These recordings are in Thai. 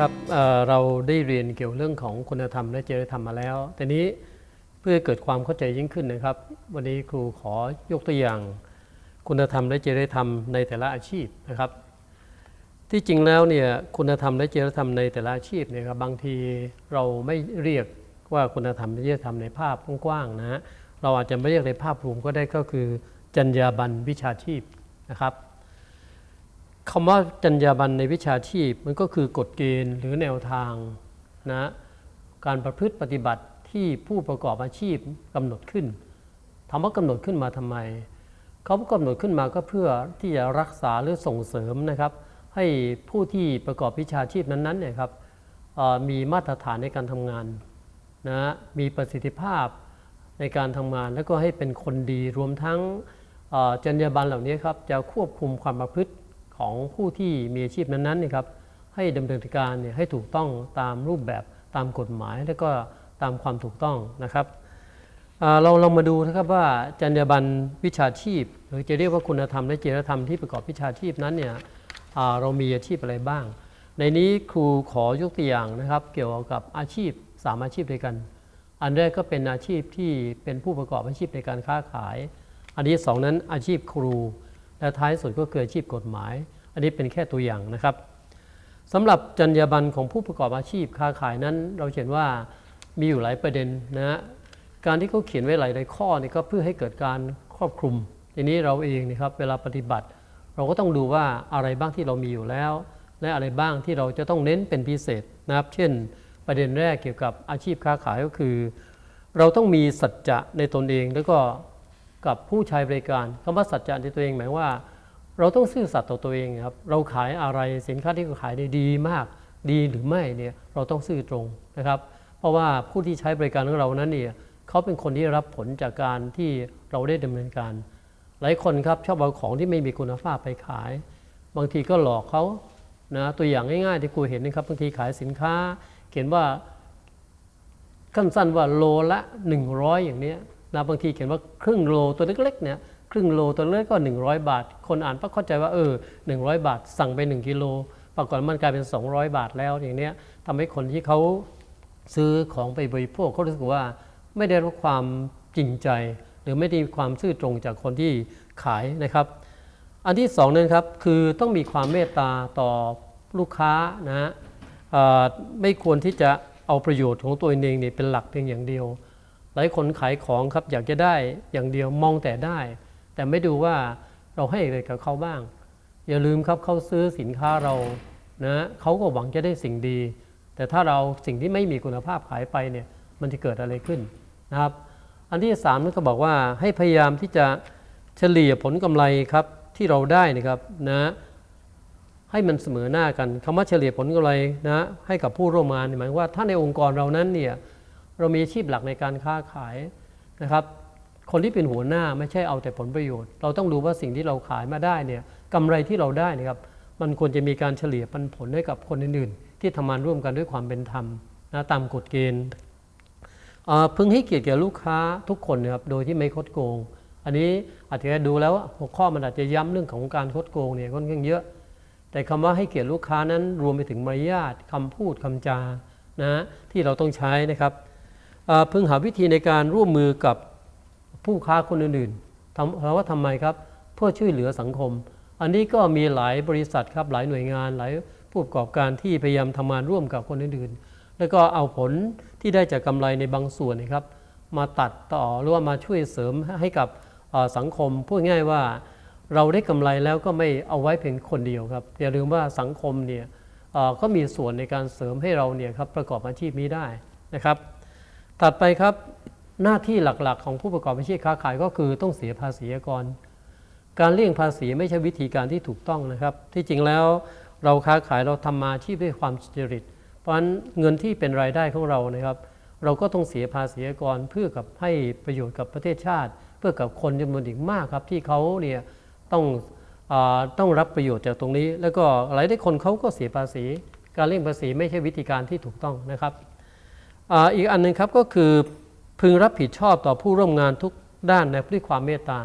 ครับเเราได้เรียนเกี่ยวเรื่องของคุณธรรมและจริยธรรมมาแล้วแต่นี้เพื่อเกิดความเข้าใจยิ่งขึ้นนะครับ วันนี้ครูขอยกตัวอย่าง คุณธรรมและจริยธรรมในแต่ละอาชีพนะครับ ที่จริงแล้วเนี่ยคุณธรรมและจริยธรรมในแต่ละอาชีพเนี่ยครับบางทีเราไม่เรียกว่าคุณธรรมและจริยธรรมในภาพกว้างๆนะฮะเราอาจจะไม่เรียกในภาพรวมก็ได้ก็คือ จรรยาบรรณวิชาชีพนะครับ คำว่าจรรยาบรรณในวิชาชีพมันก็คือกฎเกณฑ์หรือแนวทางนะการประพฤติปฏิบัติที่ผู้ประกอบอาชีพกำหนดขึ้นถามว่ากำหนดขึ้นมาทำไม เขากำหนดขึ้นมาก็เพื่อที่จะรักษาหรือส่งเสริมนะครับ ให้ผู้ที่ประกอบวิชาชีพนั้นๆเนี่ยครับมีมาตรฐานในการทำงานนะมีประสิทธิภาพในการทำงาน แล้วก็ให้เป็นคนดีรวมทั้งจรรยาบรรณเหล่านี้ครับจะควบคุมความประพฤติ ของผู้ที่มีอาชีพนั้นๆนี่ครับให้ดำเนินการเนี่ยให้ถูกต้องตามรูปแบบตามกฎหมายและก็ตามความถูกต้องนะครับเราเรามาดูนะครับว่าจรรยาบรรณวิชาชีพ หรือจะเรียกว่าคุณธรรมและจริยธรรมที่ประกอบวิชาชีพนั้นเนี่ยเรามีอาชีพอะไรบ้าง ในนี้ครูขอยกตัวอย่างนะครับเกี่ยวกับอาชีพสามอาชีพด้วยกัน อันแรกก็เป็นอาชีพที่เป็นผู้ประกอบอาชีพในการค้าขาย อันที่สองนั้นอาชีพครู และท้ายสุดก็คืออาชีพกฎหมาย อันนี้เป็นแค่ตัวอย่างนะครับสำหรับจรรยาบรรณของผู้ประกอบอาชีพค้าขายนั้น เราเห็นว่ามีอยู่หลายประเด็นนะฮะการที่เขาเขียนไว้หลายๆข้อนี่ก็เพื่อให้เกิดการครอบคลุม ทีนี้เราเองนะครับเวลาปฏิบัติ เราก็ต้องดูว่าอะไรบ้างที่เรามีอยู่แล้ว และอะไรบ้างที่เราจะต้องเน้นเป็นพิเศษนะครับ เช่น ประเด็นแรกเกี่ยวกับอาชีพค้าขายก็คือ เราต้องมีสัจจะในตนเองแล้วก็ กับผู้ใช้บริการคำว่าสัจจะในตัวเองหมายว่า เราต้องซื่อสัตย์ต่อตัวเองครับเราขายอะไรสินค้าที่เราขายได้ดีมาก ดีหรือไม่เนี่ยเราต้องซื่อตรงนะครับ เพราะว่าผู้ที่ใช้บริการของเรานั้นเนี่ยเขาเป็นคนที่รับผลจากการที่เราได้ดำเนินการ หลายคนครับชอบเอาของที่ไม่มีคุณภาพไปขาย บางทีก็หลอกเขานะตัวอย่างง่ายๆที่ครูเห็นนะครับบางทีขายสินค้า เขียนว่าขั้นสั้นว่าโลละ 100 อย่างเนี้ย นะบางทีเขียนว่าครึ่งโลตัวเล็กๆเนี่ยครึ่งโลตัวเล็กก็ 100 บาท คนอ่านก็เข้าใจว่าเออ100 บาท สั่งไป 1 กิโล ปรากฏมันกลายเป็น 200 บาทแล้วอย่างเนี้ยทำให้คนที่เขาซื้อของไปบริโภคเขารู้สึกว่าไม่ได้รับความจริงใจ หรือไม่ได้ความซื่อตรงจากคนที่ขายนะครับ อันที่สองนั้นครับคือต้องมีความเมตตาต่อลูกค้านะฮะไม่ควรที่จะเอาประโยชน์ของตัวเองเนี่ยเป็นหลักเพียงอย่างเดียว ลายคนขายของครับอยากจะได้อย่างเดียวมองแต่ได้ แต่ไม่ดูว่าเราให้อะไรกับเขาบ้าง อย่าลืมครับเขาซื้อสินค้าเรานะเขาก็หวังจะได้สิ่งดี แต่ถ้าเราสิ่งที่ไม่มีคุณภาพขายไปเนี่ยมันจะเกิดอะไรขึ้นนะครับ อันที่สามนั่นก็บอกว่าให้พยายามที่จะเฉลี่ยผลกำไรครับที่เราได้นะครับนะให้มันเสมอหน้ากันคำว่าเฉลี่ยผลกำไรนะให้กับผู้ร่วมงานหมายว่าถ้าในองค์กรเรานั้นเนี่ย เรามีอาชีพหลักในการค้าขายนะครับ คนที่เป็นหัวหน้าไม่ใช่เอาแต่ผลประโยชน์ เราต้องดูว่าสิ่งที่เราขายมาได้เนี่ยกำไรที่เราได้นะครับ มันควรจะมีการเฉลี่ยปันผลให้กับคนอื่นๆ ที่ทำงานร่วมกันด้วยความเป็นธรรมนะตามกฎเกณฑ์อ่อพึงให้เกียรติแก่ลูกค้าทุกคนนะครับโดยที่ไม่คดโกง อันนี้อาจจะดูแล้วหัวข้อมันอาจจะย้ำเรื่องของการคดโกงเนี่ยค่อนข้างเยอะ แต่คำว่าให้เกียรติลูกค้านั้นรวมไปถึงมารยาทคำพูดคำจานะที่เราต้องใช้นะครับ พึงหาวิธีในการร่วมมือกับผู้ค้าคนอื่นๆทำเราะว่าทำไมครับ เพื่อช่วยเหลือสังคม อันนี้ก็มีหลายบริษัทครับหลายหน่วยงานหลายผู้ประกอบการที่พยายามทำงานร่วมกับคนอื่นๆ แล้วก็เอาผลที่ได้จากกำไรในบางส่วนนะครับ มาตัดต่อหรือว่ามาช่วยเสริมให้กับสังคมพูดง่ายว่าเราได้กำไรแล้วก็ไม่เอาไว้เพียงคนเดียวครับอย่าลืมว่าสังคมเนี่ยก็มีส่วนในการเสริมให้เราเนี่ยครับประกอบอาชีพนี้ได้นะครับ ถัดไปครับหน้าที่หลักๆ ของผู้ประกอบอาชีพค้าขายก็คือต้องเสียภาษีก่อนการเลี่ยงภาษีไม่ใช่วิธีการที่ถูกต้องนะครับ ที่จริงแล้วเราค้าขายเราทำมาอาชีพด้วยความสุจริต เพราะฉะนั้นเงินที่เป็นรายได้ของเรานะครับ เราก็ต้องเสียภาษีก่อนเพื่อกับให้ประโยชน์กับประเทศชาติ เพื่อกับคนจำนวนอีกมากครับ ที่เขาเนี่ยต้องอต้องรับประโยชน์จากตรงนี้ แล้วก็หลายได้คนเขาก็เสียภาษี การเลี่ยงภาษีไม่ใช่วิธีการที่ถูกต้องนะครับ อีกอันหนึงครับก็คือพึงรับผิดชอบต่อผู้ร่วมงานทุกด้านในด้วยความเมตตา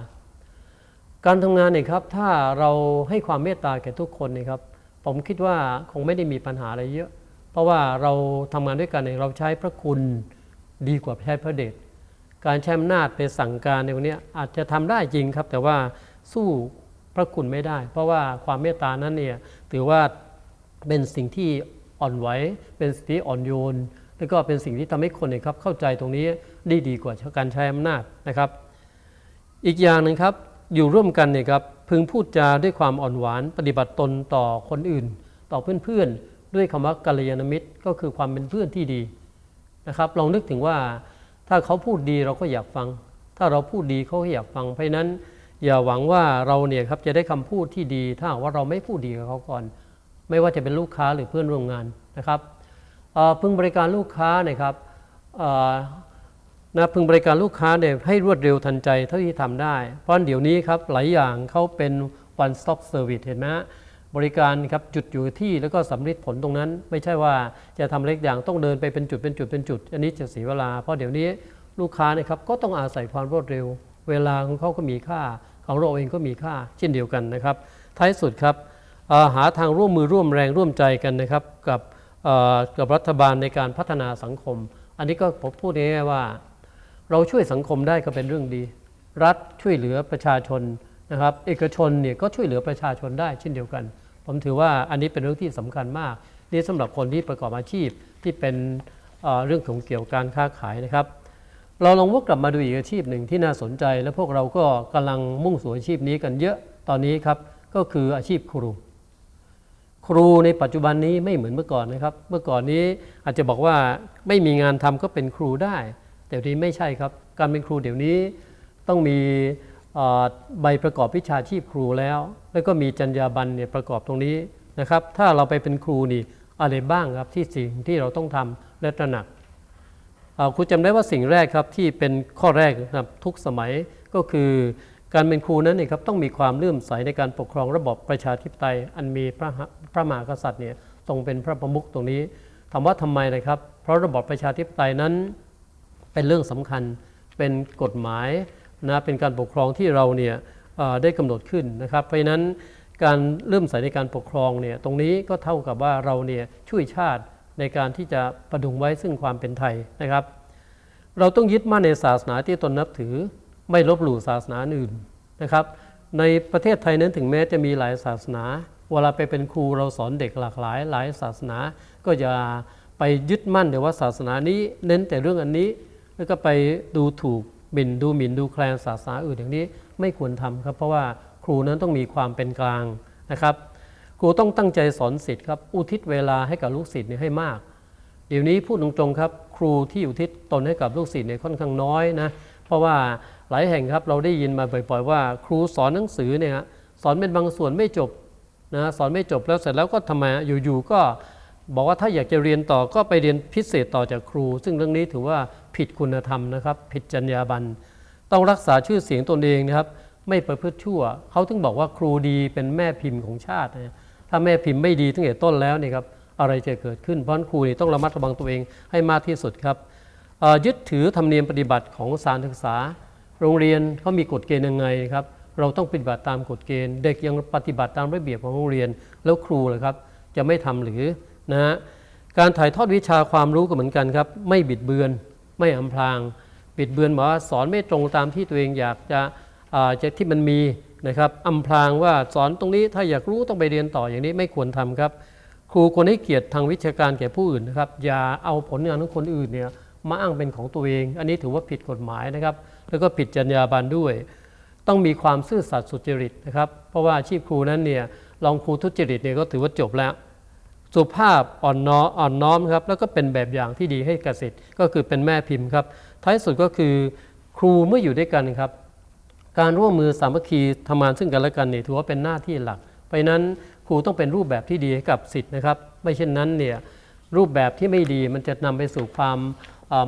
การทำงานเนี่ยครับถ้าเราให้ความเมตตาแก่ทุกคนเนี่ยครับผมคิดว่าคงไม่ได้มีปัญหาอะไรเยอะ เพราะว่าเราทำงานด้วยกันเนี่ยเราใช้พระคุณดีกว่าใช้พระเดชการใช้อำนาจไปสั่งการในวันนี้อาจจะทำได้จริงครับ แต่ว่าสู้พระคุณไม่ได้ เพราะว่าความเมตตานั้นเนี่ยถือว่าเป็นสิ่งที่อ่อนไหวเป็นสิ่งที่อ่อนโยน แล้วก็เป็นสิ่งที่ทำให้คนเนี่ยครับเข้าใจตรงนี้ได้ดีกว่าการใช้อำนาจนะครับ อีกอย่างหนึ่งครับอยู่ร่วมกันเนี่ยครับพึงพูดจาด้วยความอ่อนหวาน ปฏิบัติตนต่อคนอื่น ต่อเพื่อนๆ ด้วยคำว่ากัลยาณมิตรก็คือความเป็นเพื่อนที่ดีนะครับลองนึกถึงว่าถ้าเขาพูดดีเราก็อยากฟัง ถ้าเราพูดดีเขาก็อยากฟังเพราะนั้น อย่าหวังว่าเราเนี่ยครับจะได้คำพูดที่ดี ถ้าว่าเราไม่พูดดีกับเขาก่อน ไม่ว่าจะเป็นลูกค้าหรือเพื่อนร่วมงานนะครับ พึงบริการลูกค้านะครับนะพึงบริการลูกค้าเนี่ยให้รวดเร็วทันใจเท่าที่ทำได้ เพราะเดี๋ยวนี้ครับหลายอย่างเขาเป็น one stop service เห็นไหมฮะบริการครับจุดอยู่ที่แล้วก็สำลิดผลตรงนั้น ไม่ใช่ว่าจะทำเล็กอย่างต้องเดินไปเป็นจุดเป็นจุดเป็นจุด อันนี้จะเสียเวลา เพราะเดี๋ยวนี้ลูกค้าเนะครับก็ต้องอาศัยความรวดเร็ว เวลาของเขาก็มีค่า ของเราเองก็มีค่า เช่นเดียวกันนะครับ ท้ายสุดครับหาทางร่วมมือร่วมแรงร่วมใจกันนะครับกับ กับรัฐบาลในการพัฒนาสังคม อันนี้ก็ผมพูดง่ายๆว่า เราช่วยสังคมได้ก็เป็นเรื่องดี รัฐช่วยเหลือประชาชนนะครับ เอกชนเนี่ยก็ช่วยเหลือประชาชนได้เช่นเดียวกัน ผมถือว่าอันนี้เป็นเรื่องที่สำคัญมาก นี่สำหรับคนที่ประกอบอาชีพที่เป็นเเรื่องของเกี่ยวกับการค้าขายนะครับ เราลองวกกลับมาดูอีกอาชีพหนึ่งที่น่าสนใจ และพวกเราก็กำลังมุ่งสู่อาชีพนี้กันเยอะตอนนี้ครับก็คืออาชีพครู ครูในปัจจุบันนี้ไม่เหมือนเมื่อก่อนนะครับ เมื่อก่อนนี้อาจจะบอกว่าไม่มีงานทำก็เป็นครูได้ แต่เดี๋ยวนี้ไม่ใช่ครับ การเป็นครูเดี๋ยวนี้ต้องมีใบประกอบวิชาชีพครูแล้ว แล้วก็มีจรรยาบรรณเนี่ยประกอบตรงนี้นะครับ ถ้าเราไปเป็นครูนี่อะไรบ้างครับที่สิ่งที่เราต้องทำและตระหนักครูจำได้ว่าสิ่งแรกครับที่เป็นข้อแรกนะครับทุกสมัยก็คือ การเป็นครูนั้นเนี่ยครับต้องมีความเลื่อมใสในการปกครองระบอบประชาธิปไตย อันมีพระพระมหากษัตริย์เนี่ยทรงเป็นพระประมุขตรงนี้ถามว่าทำไมนะครับ เพราะระบอบประชาธิปไตยนั้นเป็นเรื่องสำคัญเป็นกฎหมายนะเป็นการปกครองที่เราเนี่ยได้กำหนดขึ้นนะครับ เพราะฉะนั้นการเลื่อมใสในการปกครองเนี่ยตรงนี้ก็เท่ากับว่าเราเนี่ยช่วยชาติในการที่จะประดุงไว้ซึ่งความเป็นไทยนะครับ เราต้องยึดมั่นในศาสนาที่ตนนับถือ ไม่ลบหลู่ศาสนาอื่นนะครับในประเทศไทยนั้นถึงแม้จะมีหลายศาสนา เวลาไปเป็นครูเราสอนเด็กหลากหลาย หลายศาสนา ก็จะไปยึดมั่นแต่ว่าศาสนานี้เน้นแต่เรื่องอันนี้ แล้วก็ไปดูถูกหมิ่นดูหมิ่นดูแคลนศาสนาอื่นอย่างนี้ไม่ควรทำครับ เพราะว่าครูนั้นต้องมีความเป็นกลางนะครับ ครูต้องตั้งใจสอนศิษย์ครับ อุทิศเวลาให้กับลูกศิษย์เนี่ยให้มาก เดี๋ยวนี้พูดตรงๆครับ ครูที่อุทิศตนให้กับลูกศิษย์เนี่ยค่อนข้างน้อยนะ เพราะว่า หลายแห่งครับเราได้ยินมาบ่อยๆว่า ครูสอนหนังสือเนี่ยฮะสอนเป็นบางส่วนไม่จบนะสอนไม่จบแล้วเสร็จแล้วก็ทำไมอยู่ๆก็บอกว่าถ้าอยากจะเรียนต่อก็ไปเรียนพิเศษต่อจากครู ซึ่งเรื่องนี้ถือว่าผิดคุณธรรมนะครับ ผิดจรรยาบรรณต้องรักษาชื่อเสียงตนเองนะครับ ไม่ประพฤติชั่ว เขาถึงบอกว่าครูดีเป็นแม่พิมพ์ของชาตินะถ้าแม่พิมพ์ไม่ดีตั้งแต่ต้นแล้วเนี่ยครับอะไรจะเกิดขึ้นเพราะครูนี่ต้องระมัดระวังตัวเองให้มากที่สุดครับยึดถือธรรมเนียมปฏิบัติของสารศึกษา โรงเรียนเขามีกฎเกณฑ์ยังไงครับ เราต้องปฏิบัติตามกฎเกณฑ์ เด็กยังปฏิบัติตามระเบียบของโรงเรียน แล้วครูเลยครับ จะไม่ทำหรือนะฮะการถ่ายทอดวิชาความรู้ก็เหมือนกันครับ ไม่บิดเบือน ไม่อำพราง บิดเบือนหมายว่าสอนไม่ตรงตามที่ตัวเองอยากจะอ่าจะที่มันมีนะครับอำพรางว่าสอนตรงนี้ถ้าอยากรู้ต้องไปเรียนต่ออย่างนี้ไม่ควรทำครับ ครูควรให้เกียรติทางวิชาการแก่ผู้อื่นนะครับ อย่าเอาผลงานของคนอื่นเนี่ย มาอ้างเป็นของตัวเอง อันนี้ถือว่าผิดกฎหมายนะครับ แล้วก็ผิดจรรยาบรรณด้วย ต้องมีความซื่อสัตย์สุจริตนะครับ เพราะว่าอาชีพครูนั้นเนี่ยลองครูทุจริตเนี่ยก็ถือว่าจบแล้ว สุภาพอ่อนน้อมอ่อนน้อมครับแล้วก็เป็นแบบอย่างที่ดีให้กสิทธิ์ก็คือเป็นแม่พิมพ์ครับ ท้ายสุดก็คือครูเมื่ออยู่ด้วยกันครับ การร่วมมือสามัคคีทำงานซึ่งกันและกันเนี่ยถือว่าเป็นหน้าที่หลัก เพราะนั้นครูต้องเป็นรูปแบบที่ดีให้กับสิทธิ์นะครับ ไม่เช่นนั้นเนี่ยรูปแบบที่ไม่ดีมันจะนำไปสู่ความ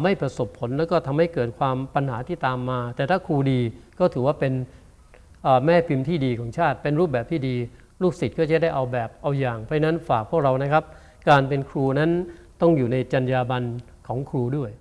ไม่ประสบผลแล้วก็ทำให้เกิดความปัญหาที่ตามมา แต่ถ้าครูดีก็ถือว่าเป็นแม่พิมพ์ที่ดีของชาติ เป็นรูปแบบที่ดี ลูกศิษย์ก็จะได้เอาแบบเอาอย่าง เพราะฉะนั้นฝากพวกเรานะครับ การเป็นครูนั้นต้องอยู่ในจรรยาบรรณของครูด้วย